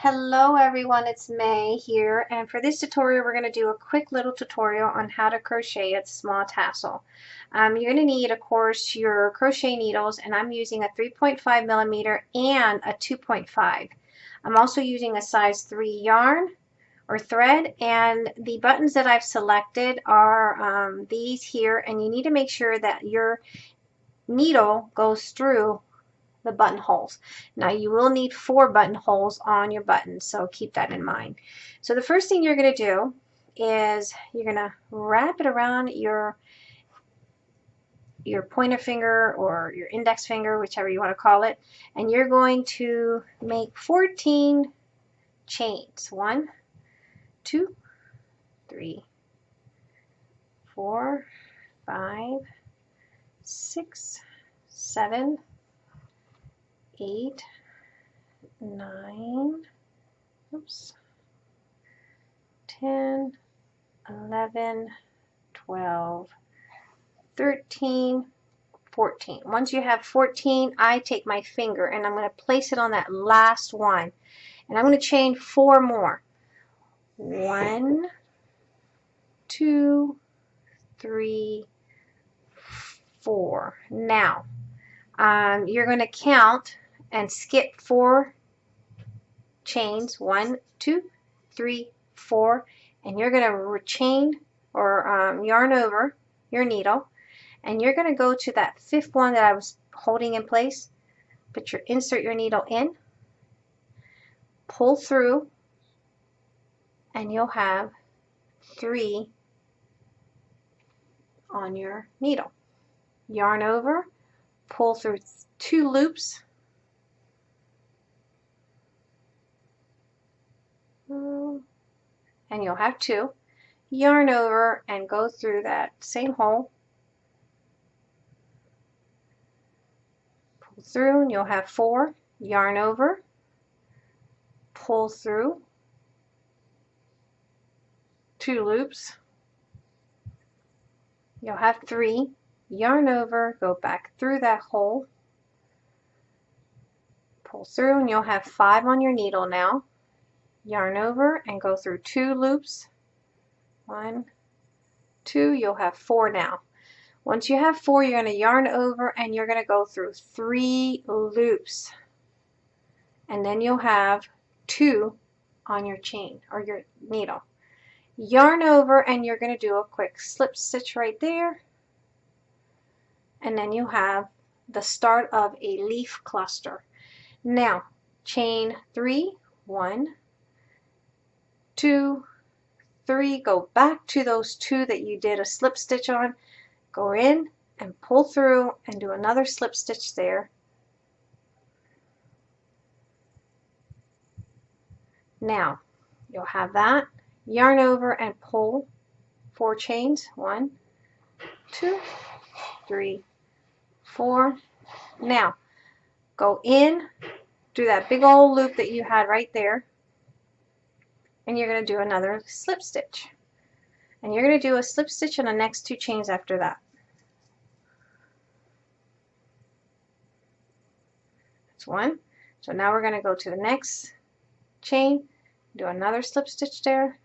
Hello everyone, it's May here and for this tutorial we're going to do a quick little tutorial on how to crochet a small tassel. Um, you're going to need of course your crochet needles and I'm using a 3.5 millimeter and a 2.5. I'm also using a size 3 yarn or thread and the buttons that I've selected are um, these here and you need to make sure that your needle goes through the buttonholes. Now you will need four buttonholes on your buttons, so keep that in mind. So the first thing you're going to do is you're going to wrap it around your your pointer finger or your index finger, whichever you want to call it, and you're going to make 14 chains. One, two, three, four, five, six, seven, eight, nine, oops, 10, 11, 12, 13, 14. Once you have 14, I take my finger and I'm going to place it on that last one. And I'm going to chain four more. One, two, three, four. Now, um, you're going to count and skip four chains. One two three four. And you're going to chain or um, yarn over your needle. And you're going to go to that fifth one that I was holding in place. Put your insert your needle in. Pull through. And you'll have three on your needle. Yarn over. Pull through two loops Mm. and you'll have two yarn over and go through that same hole. Pull through and you'll have four yarn over. Pull through. Two loops. You'll have three yarn over go back through that hole. Pull through and you'll have five on your needle now yarn over and go through two loops. One two you'll have four now. Once you have four you're going to yarn over and you're going to go through three loops. And then you'll have two on your chain or your needle. Yarn over and you're going to do a quick slip stitch right there. And then you have the start of a leaf cluster. Now chain three one two, three, go back to those two that you did a slip stitch on, go in and pull through and do another slip stitch there. Now, you'll have that, yarn over and pull four chains, one, two, three, four. Now, go in, do that big old loop that you had right there, and you're going to do another slip stitch. And you're going to do a slip stitch in the next two chains after that. That's one. So now we're going to go to the next chain do another slip stitch there.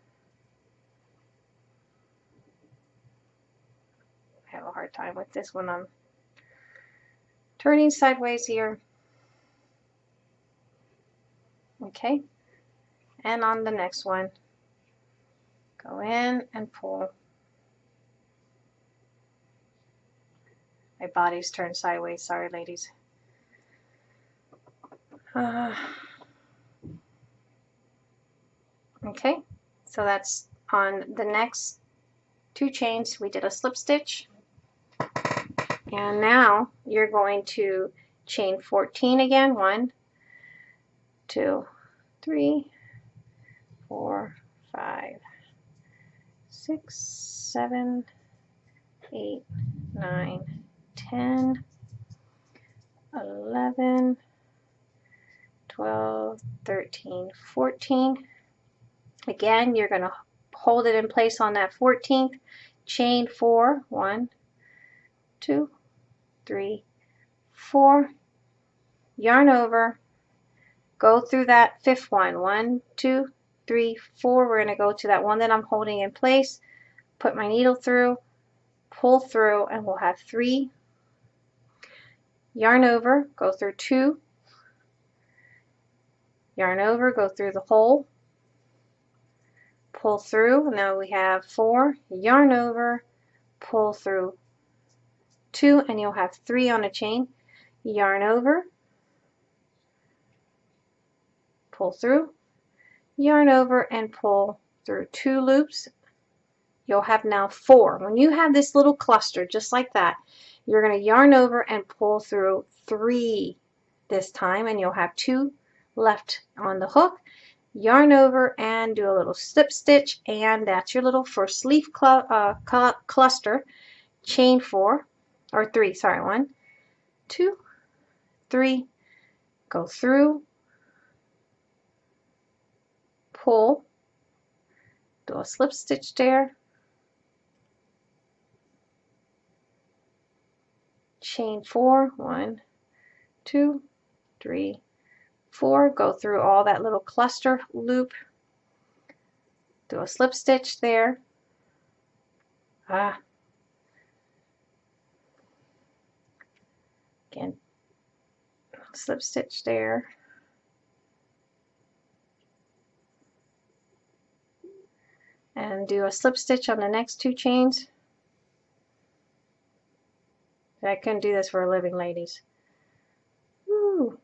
I have a hard time with this one. I'm turning sideways here. Okay and on the next one. Go in and pull. My body's turned sideways. Sorry ladies. Uh, okay. So that's on the next two chains. We did a slip stitch. And now you're going to chain 14 again. One two three four, five, six, seven, eight, nine, ten, eleven, twelve, thirteen, fourteen. Again, you're going to hold it in place on that 14th, chain four, one, two, three, four, yarn over, go through that fifth one. One, two, three, four. We're going to go to that one that I'm holding in place, put my needle through, pull through, and we'll have three. Yarn over, go through two, yarn over, go through the hole, pull through. Now we have four, yarn over, pull through two, and you'll have three on a chain. Yarn over, pull through, yarn over and pull through two loops. You'll have now four. When you have this little cluster just like that, you're going to yarn over and pull through three this time and you'll have two left on the hook. Yarn over and do a little slip stitch and that's your little first leaf cl uh, cl cluster. Chain four or three, sorry, one, two, three, go through, pull, do a slip stitch there, chain four, one, two, three, four, go through all that little cluster loop, do a slip stitch there, ah, again, slip stitch there, and do a slip stitch on the next two chains. I couldn't do this for a living, ladies. Woo.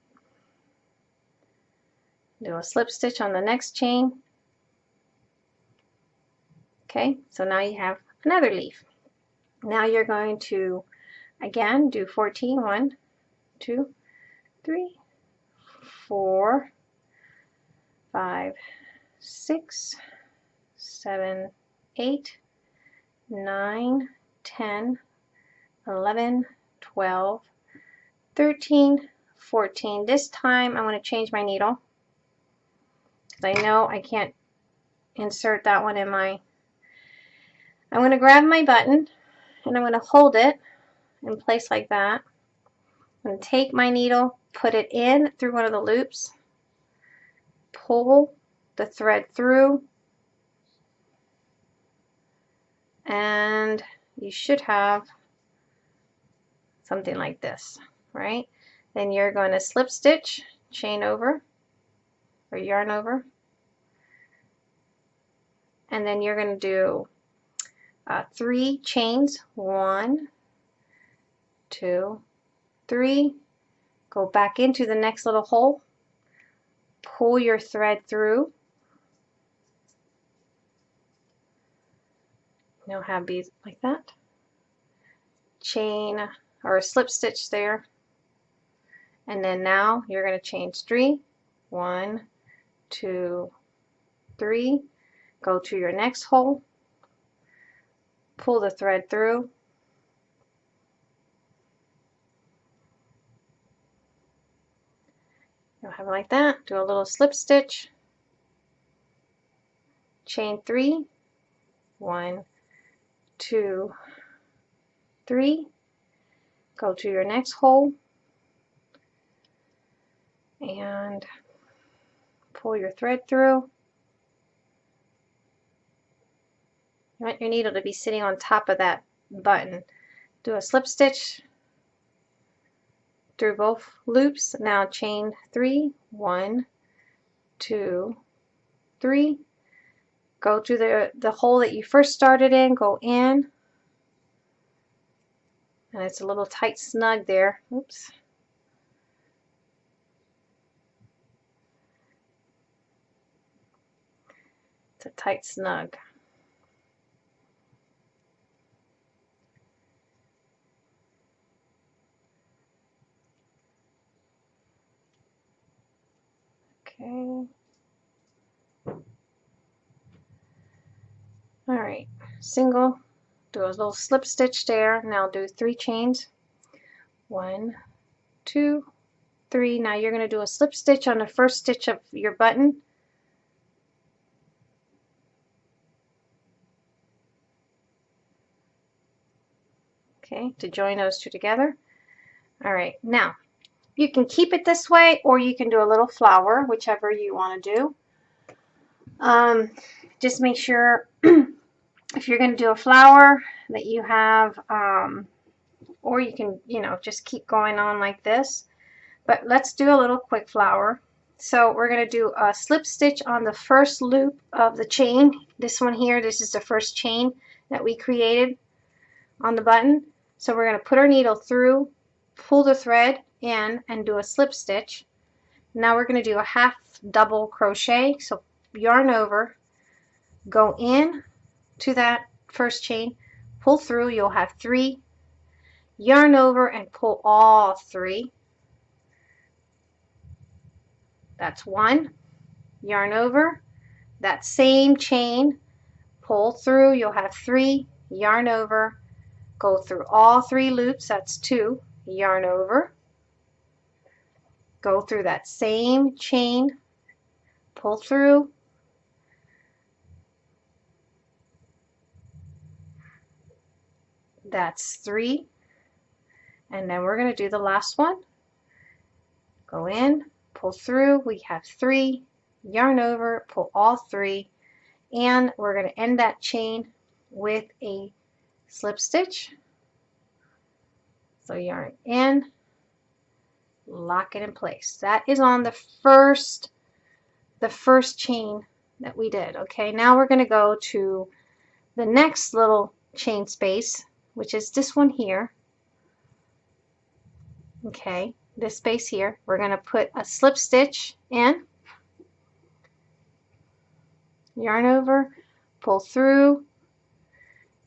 Do a slip stitch on the next chain. Okay, so now you have another leaf. Now you're going to, again, do 14. 1, 2, 3, 4, 5, 6, seven, eight, nine, ten, eleven, twelve, thirteen, fourteen. This time I'm going to change my needle because I know I can't insert that one in my... I'm going to grab my button and I'm going to hold it in place like that. I'm going to take my needle, put it in through one of the loops, pull the thread through, and you should have something like this, right? Then you're going to slip stitch, chain over, or yarn over, and then you're going to do uh, three chains, one, two, three, go back into the next little hole, pull your thread through, You'll have beads like that. Chain or a slip stitch there. And then now you're going to change three. One, two, three. Go to your next hole. Pull the thread through. You'll have it like that. Do a little slip stitch. Chain three. One, two, three, go to your next hole and pull your thread through. You want your needle to be sitting on top of that button. Do a slip stitch through both loops. Now chain three, one, two, three, Go through the, the hole that you first started in, go in. And it's a little tight snug there. Oops. It's a tight snug. Okay. All right single do a little slip stitch there now do three chains. One two three now you're going to do a slip stitch on the first stitch of your button. Okay to join those two together. All right now you can keep it this way or you can do a little flower, whichever you want to do. Um, just make sure if you're going to do a flower that you have, um, or you can, you know, just keep going on like this. But let's do a little quick flower. So we're going to do a slip stitch on the first loop of the chain. This one here, this is the first chain that we created on the button. So we're going to put our needle through, pull the thread in and do a slip stitch. Now we're going to do a half double crochet. So yarn over, go in to that first chain, pull through, you'll have three, yarn over and pull all three. That's one, yarn over, that same chain, pull through, you'll have three, yarn over, go through all three loops, that's two, yarn over, go through that same chain, pull through, that's three, and then we're going to do the last one. Go in, pull through, we have three, yarn over, pull all three, and we're going to end that chain with a slip stitch. So yarn in, lock it in place. That is on the first, the first chain that we did. Okay, now we're going to go to the next little chain space, which is this one here. Okay, this space here. We're going to put a slip stitch in, yarn over, pull through,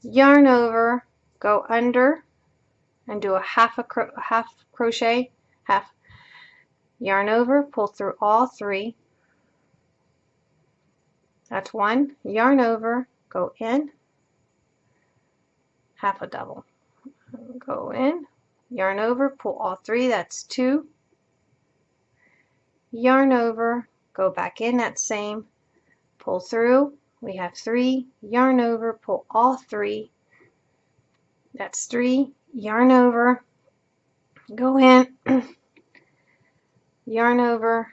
yarn over, go under, and do a half a cro half crochet, half yarn over, pull through all three. That's one. Yarn over, go in, half a double. Go in, yarn over, pull all three, that's two. Yarn over, go back in that same, pull through, we have three, yarn over, pull all three, that's three, yarn over, go in, yarn over,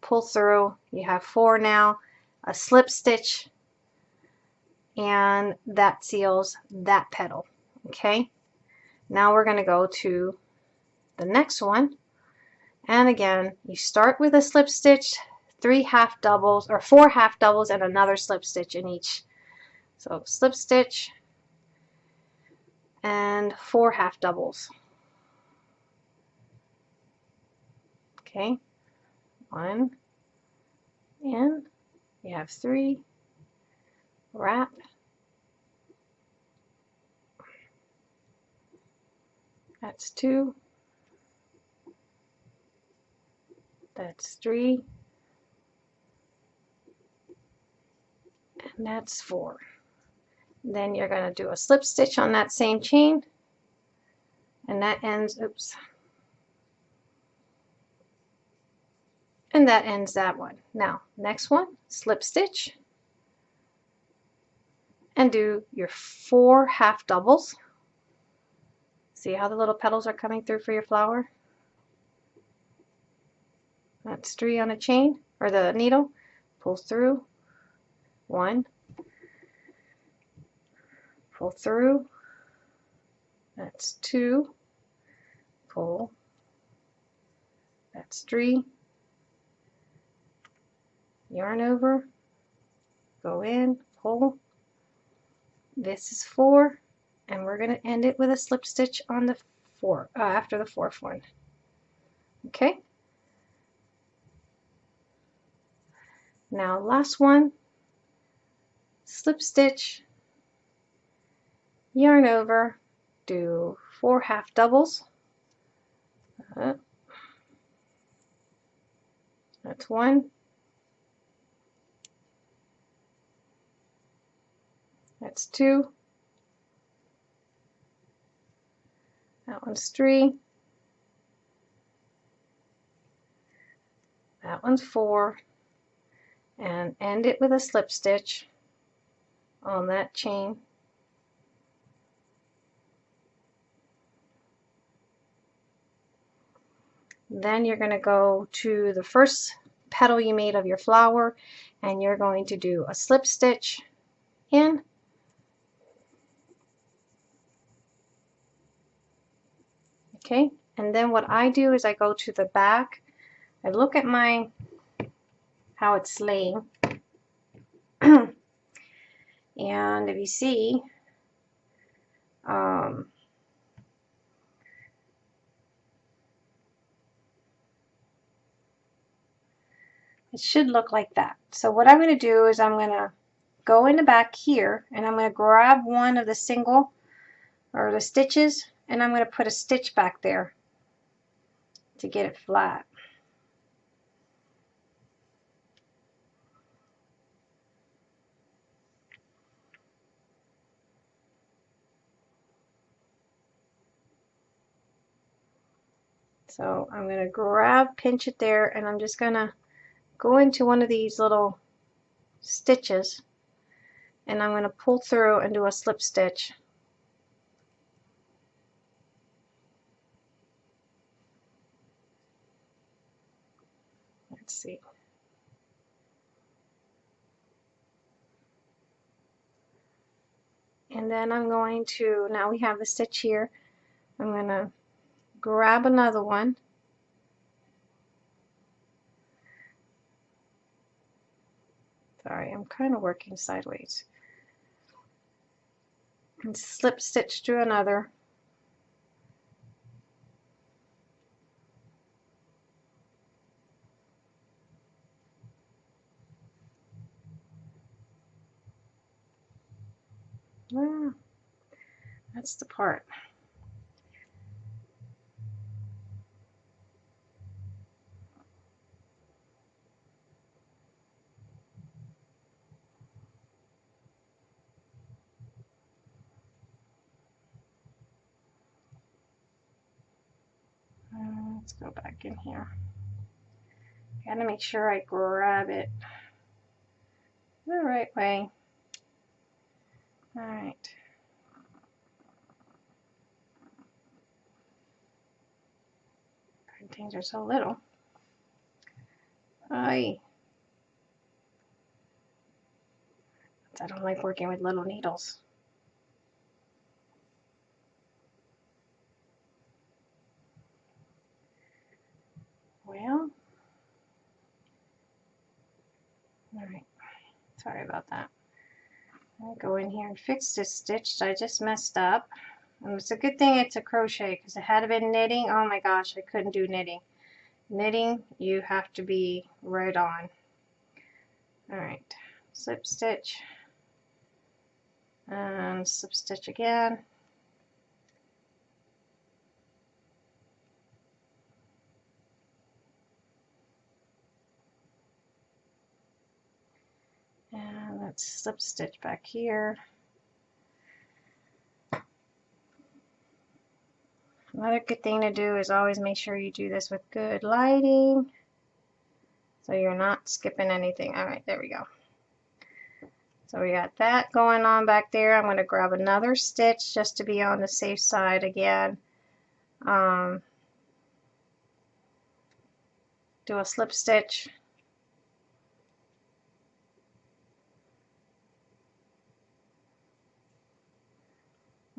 pull through, you have four now, a slip stitch, and that seals that petal, okay? Now we're going to go to the next one. And again, you start with a slip stitch, three half doubles or four half doubles and another slip stitch in each. So slip stitch and four half doubles. Okay, one in, you have three, wrap, That's two. That's three. And that's four. Then you're going to do a slip stitch on that same chain. And that ends, oops. And that ends that one. Now, next one, slip stitch. And do your four half doubles. See how the little petals are coming through for your flower? That's three on a chain, or the needle. Pull through. One. Pull through. That's two. Pull. That's three. Yarn over. Go in. Pull. This is four and we're going to end it with a slip stitch on the four uh, after the fourth one. Okay? Now last one. Slip stitch. Yarn over. Do four half doubles. Uh, that's one that's two That one's three. That one's four. And end it with a slip stitch on that chain. Then you're going to go to the first petal you made of your flower and you're going to do a slip stitch in okay and then what I do is I go to the back. I look at my how it's laying. And if you see um, it should look like that. So what I'm going to do is I'm going to go in the back here and I'm going to grab one of the single or the stitches and I'm going to put a stitch back there to get it flat. So I'm going to grab, pinch it there, and I'm just going to go into one of these little stitches and I'm going to pull through and do a slip stitch. Let's see. And then I'm going to, now we have the stitch here, I'm going to grab another one Sorry, I'm kind of working sideways. And slip stitch through another. That's the part. Uh, let's go back in here. Gotta make sure I grab it the right way. Alright. Things are so little. I I don't like working with little needles. Well, all right, sorry about that. I'll go in here and fix this stitch I just messed up. And it's a good thing it's a crochet because it had been knitting. Oh my gosh, I couldn't do knitting. Knitting, you have to be right on. All right, slip stitch and slip stitch again. And let's slip stitch back here. Another good thing to do is always make sure you do this with good lighting so you're not skipping anything. All right, there we go. So we got that going on back there. I'm going to grab another stitch just to be on the safe side again. Um, do a slip stitch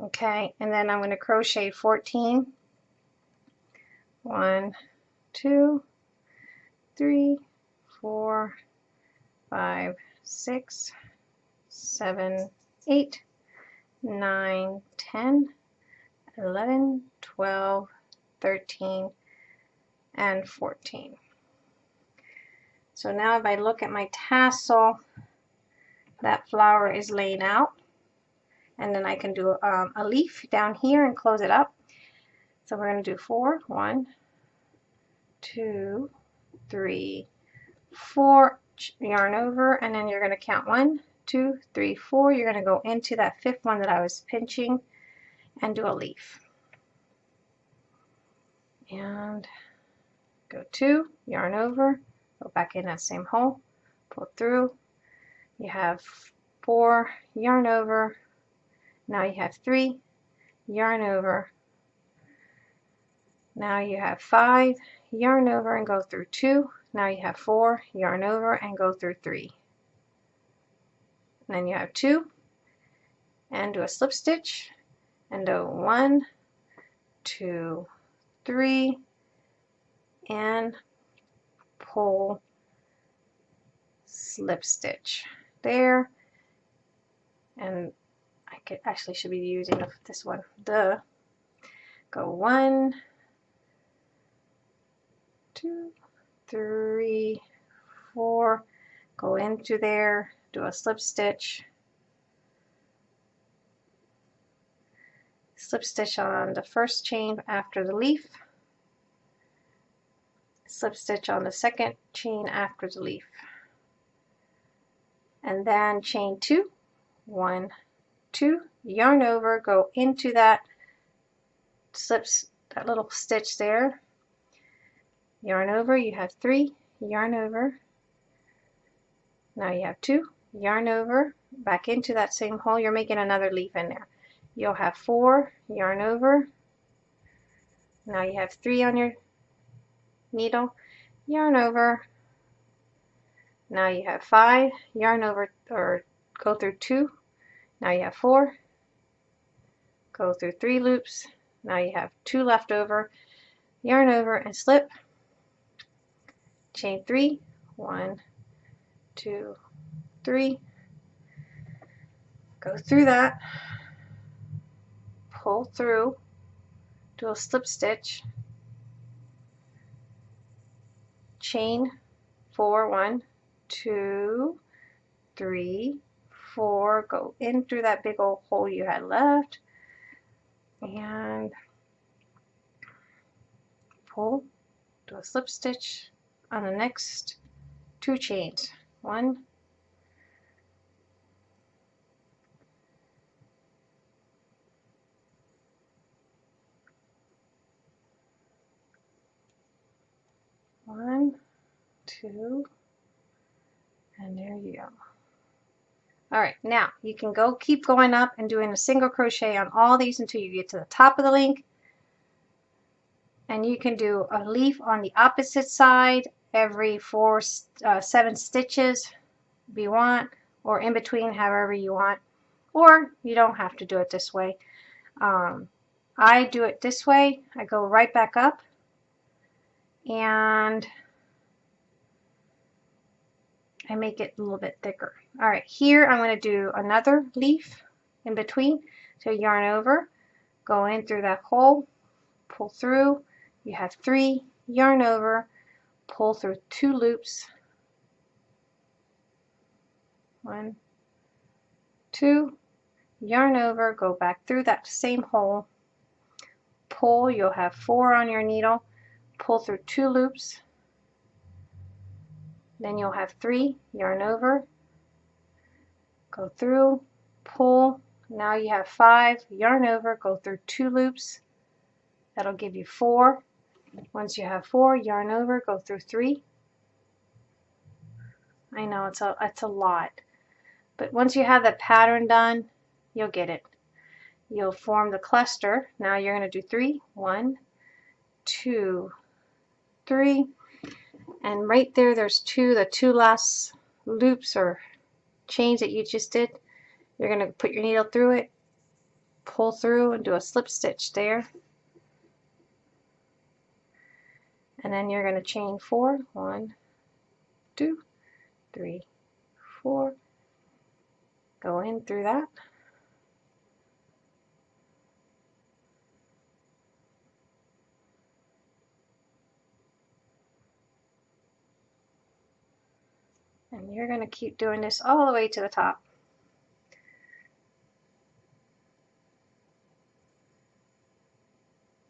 okay and then I'm going to crochet 14 1 2 3 4 5 6 7 8 9 10 11 12 13 and 14 so now if I look at my tassel that flower is laid out and then I can do um, a leaf down here and close it up. So we're going to do four, one, two, three, four, yarn over, and then you're going to count one, two, three, four. You're going to go into that fifth one that I was pinching and do a leaf. And go two, yarn over, go back in that same hole, pull through. You have four, yarn over, now you have three, yarn over, Now you have five, yarn over and go through two. Now you have four, yarn over and go through three. And then you have two and do a slip stitch and do one, two, three, and pull slip stitch there and Actually should be using this one. The go one two three four. Go into there do a slip stitch. Slip stitch on the first chain after the leaf. Slip stitch on the second chain after the leaf. And then chain two. One two yarn over go into that slips that little stitch there. Yarn over you have three yarn over. Now you have two yarn over back into that same hole. You're making another leaf in there. You'll have four yarn over. Now you have three on your needle yarn over. Now you have five yarn over or go through two now you have four. Go through three loops. Now you have two left over yarn over and slip. Chain three. One two three. Go through that. Pull through. Do a slip stitch. Chain four. One two three four go in through that big old hole you had left and pull do a slip stitch on the next two chains. One one two and there you go all right now you can go keep going up and doing a single crochet on all these until you get to the top of the link. And you can do a leaf on the opposite side every four uh, seven stitches if you want or in between however you want. Or you don't have to do it this way. Um, I do it this way. I go right back up. And I make it a little bit thicker. All right, here I'm going to do another leaf in between. So yarn over, go in through that hole, pull through. You have three, yarn over, pull through two loops. One, two, yarn over, go back through that same hole, pull, you'll have four on your needle, pull through two loops, then you'll have three, yarn over, go through, pull, now you have five, yarn over, go through two loops, that'll give you four. Once you have four, yarn over, go through three. I know it's a, it's a lot, but once you have the pattern done, you'll get it. You'll form the cluster. Now you're going to do three, one, two, three, and right there there's two the two last loops or chains that you just did you're going to put your needle through it pull through and do a slip stitch there. And then you're going to chain four one two three four. Go in through that And you're going to keep doing this all the way to the top.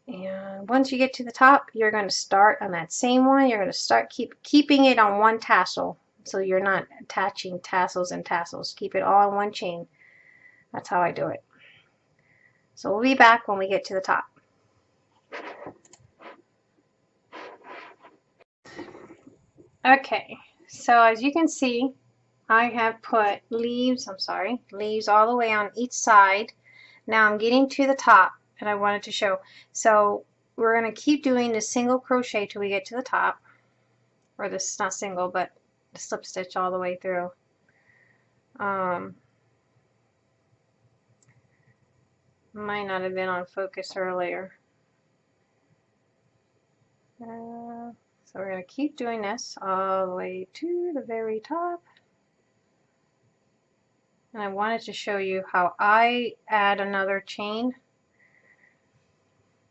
And once you get to the top, you're going to start on that same one. You're going to start keep keeping it on one tassel. So you're not attaching tassels and tassels. Keep it all in one chain. That's how I do it. So we'll be back when we get to the top. Okay, so as you can see, I have put leaves, I'm sorry, leaves all the way on each side. Now I'm getting to the top and I wanted to show. So we're going to keep doing the single crochet till we get to the top or this is not single but the slip stitch all the way through um, might not have been on focus earlier uh, so we're going to keep doing this all the way to the very top. And I wanted to show you how I add another chain.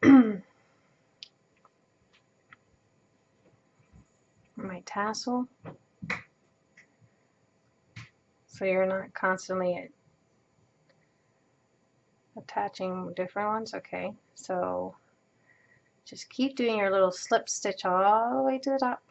My tassel. So you're not constantly attaching different ones? Okay so just keep doing your little slip stitch all the way to the top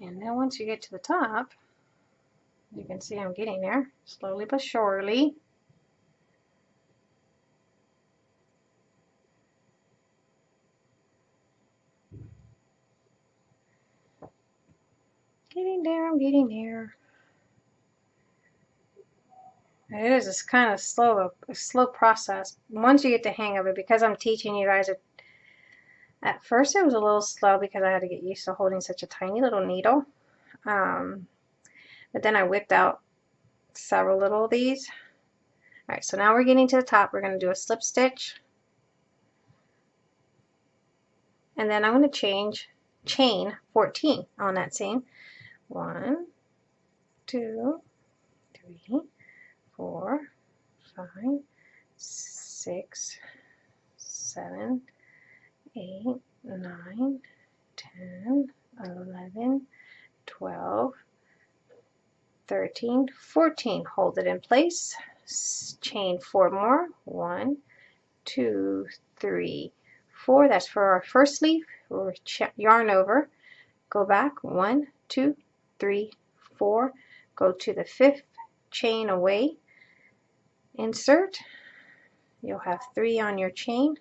And then once you get to the top, you can see I'm getting there, slowly but surely. Getting there, I'm getting there. It is it's kind of slow, a slow process. Once you get the hang of it, because I'm teaching you guys it at first it was a little slow because I had to get used to holding such a tiny little needle. Um, but then I whipped out several little of these. Alright, so now we're getting to the top. We're going to do a slip stitch. And then I'm going to change chain 14 on that same. One, two, three, four, five, six, seven, 8, 9, 10, 11, 12, 13, 14. Hold it in place. Chain four more. One, two, three, four. That's for our first leaf. We'll yarn over. Go back. One, two, three, four. Go to the fifth chain away. Insert. You'll have three on your chain.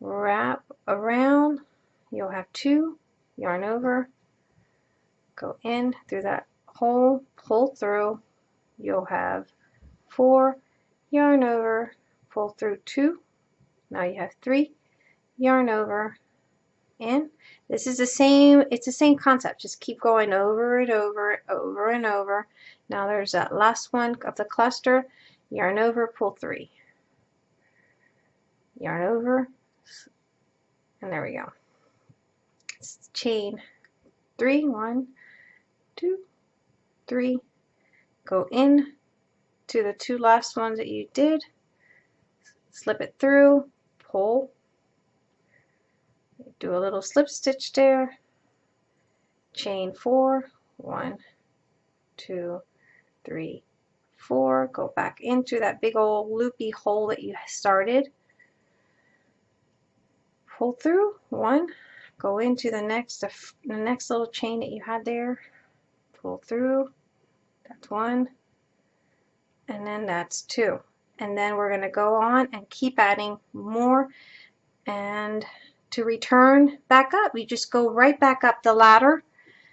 Wrap around. You'll have two. Yarn over. Go in through that hole. Pull through. You'll have four. Yarn over. Pull through two. Now you have three. Yarn over in. This is the same it's the same concept just keep going over and over over and over. Now there's that last one of the cluster yarn over pull three. Yarn over and there we go. Chain. Three one two three. Go in to the two last ones that you did. Slip it through pull do a little slip stitch there. Chain four. One two three four. Go back into that big old loopy hole that you started. Pull through. One. Go into the next the next little chain that you had there. Pull through. That's one. And then that's two. And then we're going to go on and keep adding more and to return back up. You just go right back up the ladder.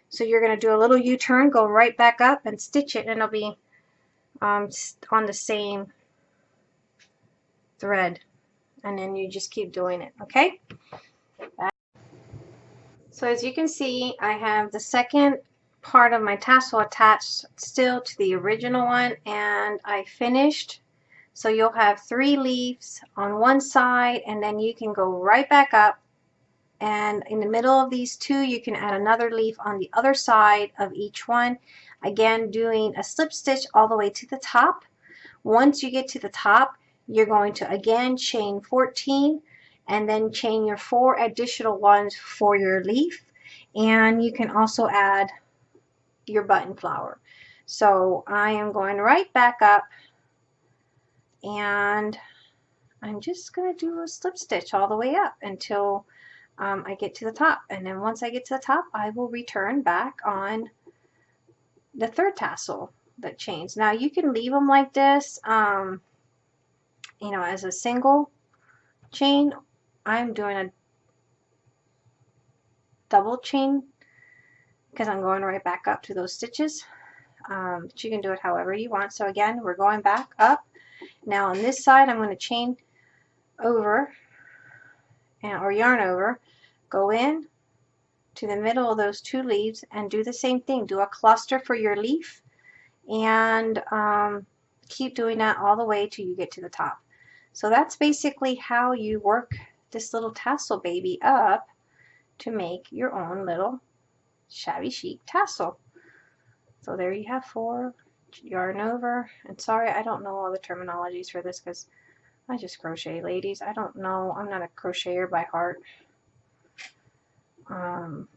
So you're going to do a little u-turn go right back up and stitch it and it'll be um, on the same thread. And then you just keep doing it okay? So as you can see I have the second part of my tassel attached still to the original one and I finished. So you'll have three leaves on one side and then you can go right back up and in the middle of these two you can add another leaf on the other side of each one. Again doing a slip stitch all the way to the top. Once you get to the top you're going to again chain 14 and then chain your four additional ones for your leaf. And you can also add your button flower. So I am going right back up and I'm just going to do a slip stitch all the way up until um, I get to the top and then once I get to the top I will return back on the third tassel that chains now you can leave them like this um, you know, as a single, chain. I'm doing a double chain because I'm going right back up to those stitches. Um, but you can do it however you want. So again, we're going back up. Now on this side, I'm going to chain over and, or yarn over, go in to the middle of those two leaves and do the same thing. Do a cluster for your leaf and um, keep doing that all the way till you get to the top. So that's basically how you work this little tassel baby up to make your own little shabby chic tassel. So there you have four, yarn over, and sorry I don't know all the terminologies for this because I just crochet ladies. I don't know, I'm not a crocheter by heart. Um,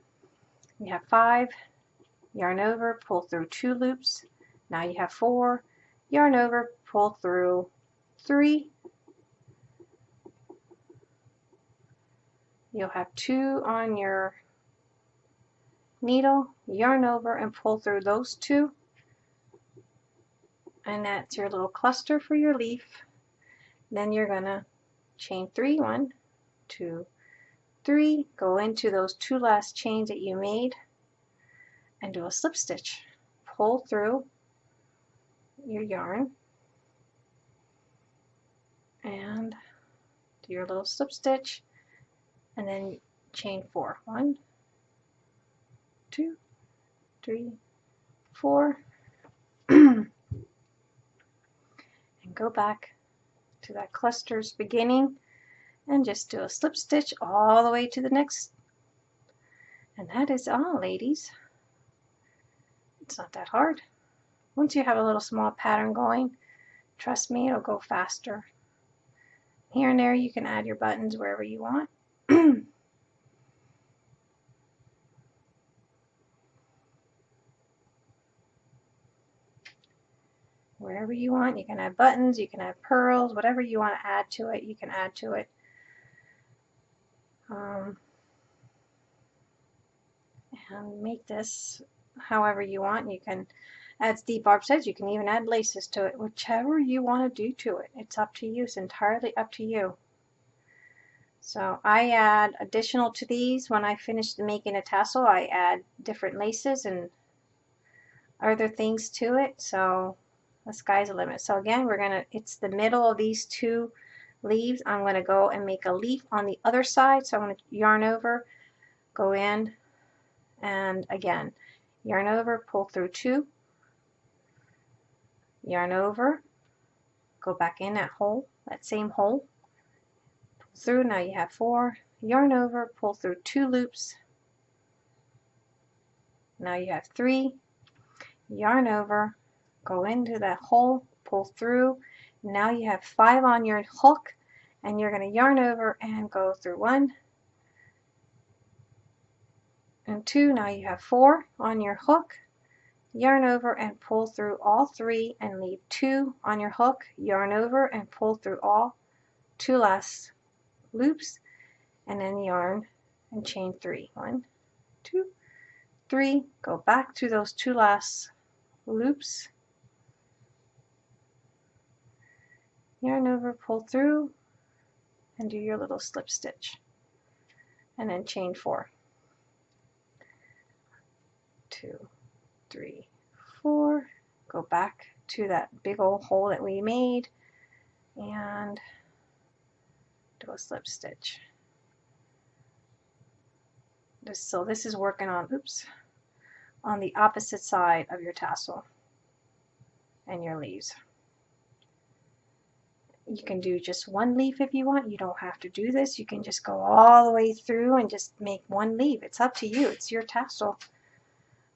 you have five, yarn over, pull through two loops. Now you have four, yarn over, pull through three, you'll have two on your needle, yarn over and pull through those two. And that's your little cluster for your leaf. Then you're going to chain three, one, two, three, go into those two last chains that you made and do a slip stitch. Pull through your yarn and do your little slip stitch and then chain four. One, two, three, four, and go back to that cluster's beginning and just do a slip stitch all the way to the next. And that is all, ladies. It's not that hard. Once you have a little small pattern going, trust me, it'll go faster. Here and there you can add your buttons wherever you want. wherever you want. You can add buttons, you can add pearls, whatever you want to add to it, you can add to it. Um, and make this however you want. You can, as Steve Barb says, you can even add laces to it, whichever you want to do to it. It's up to you. It's entirely up to you. So I add additional to these when I finish making a tassel. I add different laces and other things to it. So the sky's the limit. So again, we're going to, it's the middle of these two leaves. I'm going to go and make a leaf on the other side. So I'm to yarn over, go in, and again, yarn over, pull through two, yarn over, go back in that hole, that same hole, pull through, now you have four, yarn over, pull through two loops, now you have three, yarn over, go into that hole, pull through. Now you have five on your hook and you're going to yarn over and go through one and two. Now you have four on your hook, yarn over and pull through all three and leave two on your hook, yarn over and pull through all two last loops and then yarn and chain three. One, two, three, go back to those two last loops yarn over, pull through, and do your little slip stitch. And then chain four. Two, three, four. Go back to that big old hole that we made and do a slip stitch. This, so this is working on, oops, on the opposite side of your tassel and your leaves. You can do just one leaf if you want. You don't have to do this. You can just go all the way through and just make one leaf. It's up to you. It's your tassel.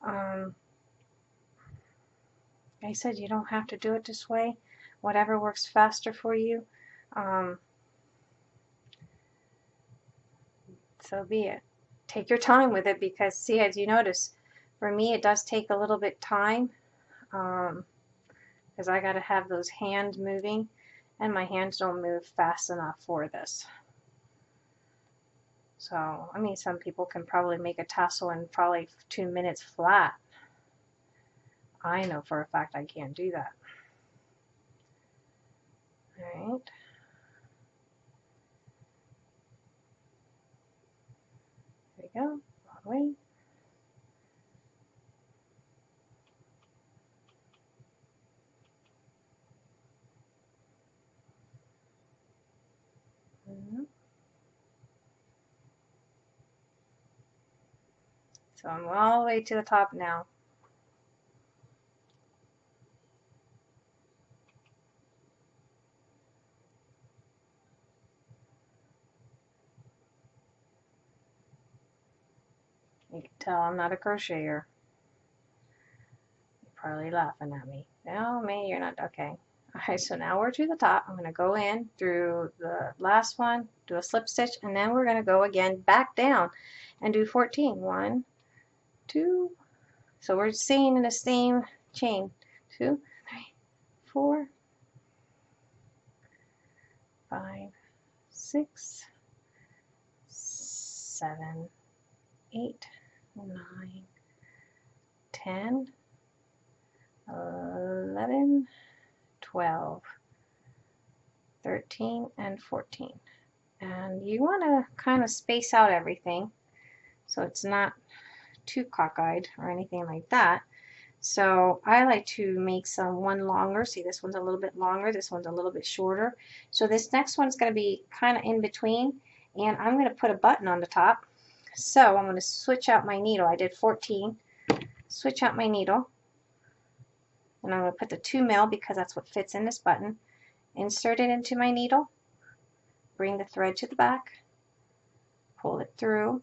Um, like I said, you don't have to do it this way. Whatever works faster for you. Um, so be it. Take your time with it because, see, as you notice, for me it does take a little bit time because um, I got to have those hands moving and my hands don't move fast enough for this. So, I mean, some people can probably make a tassel in probably two minutes flat. I know for a fact I can't do that. Alright. There we go. Wrong way. So I'm all the way to the top now. You can tell I'm not a crocheter. You're probably laughing at me. No, me, you're not. Okay. Alright, so now we're to the top. I'm going to go in through the last one, do a slip stitch, and then we're going to go again back down and do 14. One, two, so we're staying in the same chain. Two, three, four, five, six, seven, eight, nine, ten, eleven, twelve, thirteen, and 14. And you want to kind of space out everything so it's not too cockeyed or anything like that. So I like to make some one longer. See, this one's a little bit longer. This one's a little bit shorter. So this next one's going to be kind of in between. And I'm going to put a button on the top. So I'm going to switch out my needle. I did 14. Switch out my needle. And I'm going to put the 2 mil because that's what fits in this button. Insert it into my needle. Bring the thread to the back. Pull it through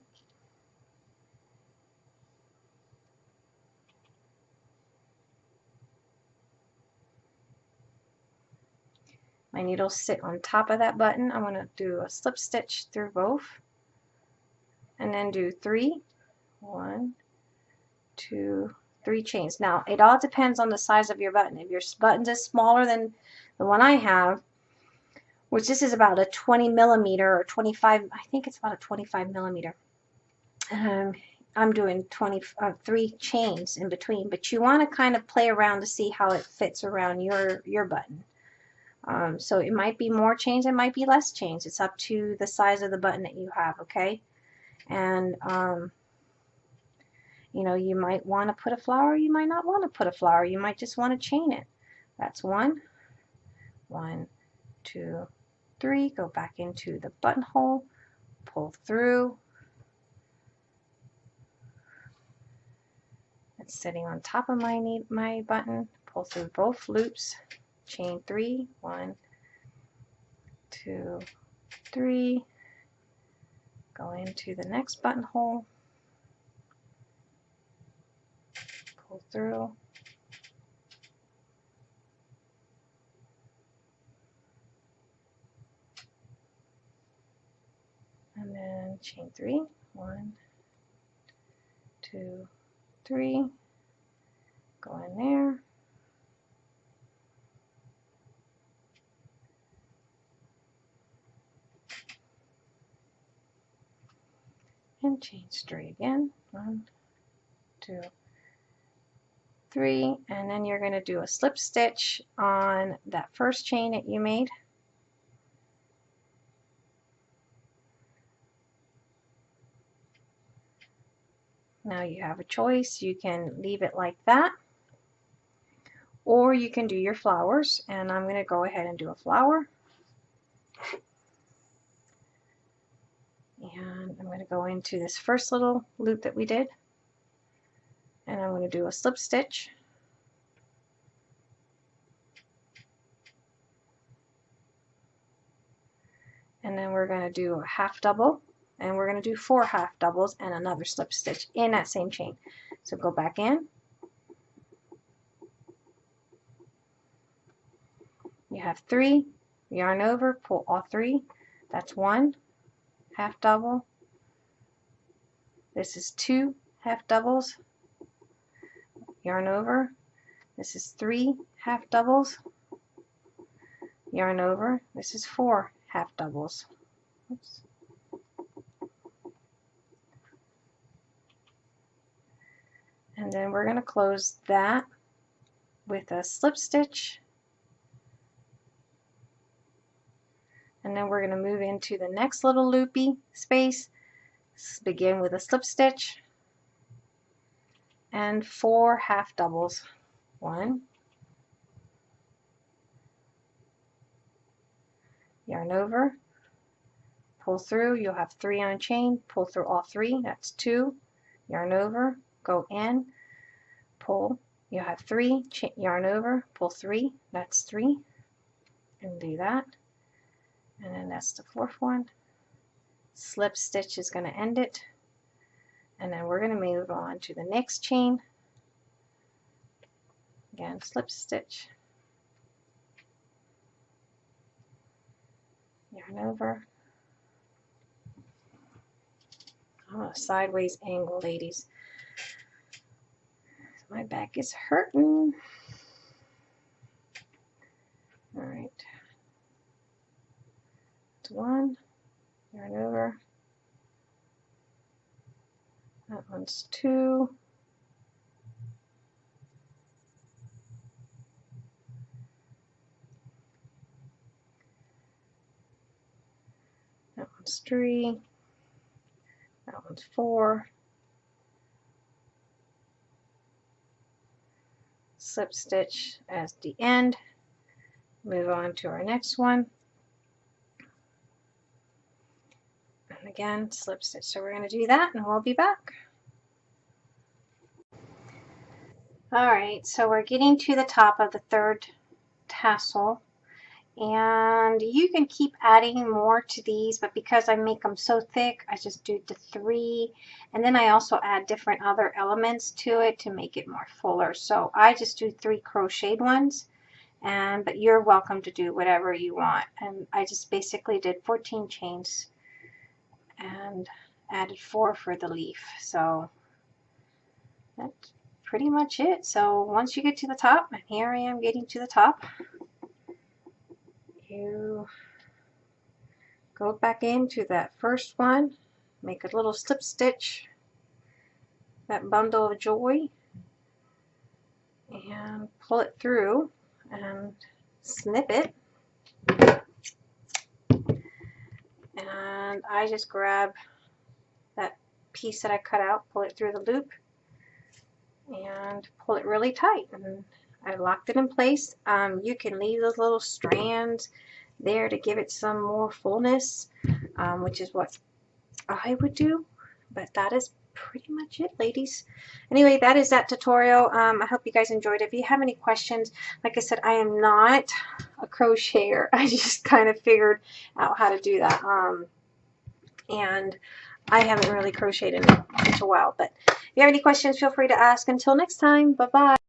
My needles sit on top of that button. I'm to do a slip stitch through both and then do three, one, two, three chains. Now it all depends on the size of your button. If your button is smaller than the one I have, which this is about a 20 millimeter or 25, I think it's about a 25 millimeter. Um, I'm doing 20, uh, three chains in between, but you want to kind of play around to see how it fits around your, your button. Um, so it might be more chains, it might be less chains. It's up to the size of the button that you have, okay? And, um, you know, you might want to put a flower, you might not want to put a flower. You might just want to chain it. That's one, one, two, three. Go back into the buttonhole, pull through. It's sitting on top of my, my button. Pull through both loops chain three, one, two, three, go into the next buttonhole, pull through, and then chain three, one, two, three, go in there, and chain three again. One, two, three, and then you're going to do a slip stitch on that first chain that you made. Now you have a choice. You can leave it like that, or you can do your flowers, and I'm going to go ahead and do a flower. And I'm going to go into this first little loop that we did. And I'm going to do a slip stitch. And then we're going to do a half double and we're going to do four half doubles and another slip stitch in that same chain. So go back in. You have three. Yarn over pull all three. That's one half double. This is two half doubles. Yarn over. This is three half doubles. Yarn over. This is four half doubles. Oops. And then we're going to close that with a slip stitch and then we're going to move into the next little loopy space. Begin with a slip stitch. And four half doubles. One, yarn over, pull through, you'll have three on a chain, pull through all three, that's two, yarn over, go in, pull, you have three, yarn over, pull three, that's three, and do that, and then that's the fourth one, slip stitch is going to end it, and then we're going to move on to the next chain, again slip stitch, yarn over, Oh, sideways angle, ladies. My back is hurting. All right. One. Yarn over. That one's two. That one's three. That one's four. Slip stitch as the end. Move on to our next one. And again, slip stitch. So we're going to do that and we'll be back. All right, so we're getting to the top of the third tassel. And you can keep adding more to these but because I make them so thick I just do the three. And then I also add different other elements to it to make it more fuller. So I just do three crocheted ones. And but you're welcome to do whatever you want. And I just basically did 14 chains and added four for the leaf so that's pretty much it so once you get to the top and here I am getting to the top you go back into that first one, make a little slip stitch, that bundle of joy, and pull it through and snip it. And I just grab that piece that I cut out, pull it through the loop, and pull it really tight. And I locked it in place. Um, you can leave those little strands there to give it some more fullness, um, which is what I would do. But that is pretty much it, ladies. Anyway, that is that tutorial. Um, I hope you guys enjoyed it. If you have any questions, like I said, I am not a crocheter. I just kind of figured out how to do that. Um, and I haven't really crocheted in such a while. But if you have any questions, feel free to ask. Until next time, bye-bye.